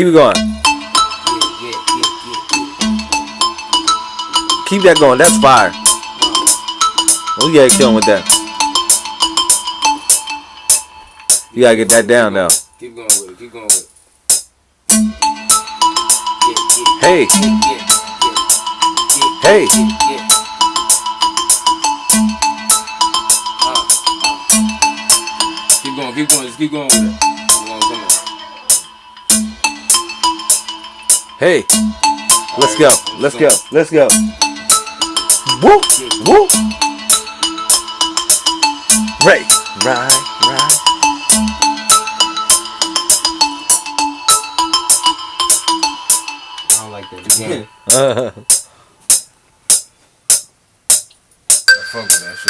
Keep it going. Keep that going. That's fire. We gotta kill him with that. You gotta get that down now. Keep going with it. Keep going with it. Hey, hey. Uh, uh. Keep going, keep going, just keep going with it. Hey, let's go. Let's go. go. Let's go. Woo, woo. Right, right, right. I don't like that. Again. Uh, I fuck with that shit.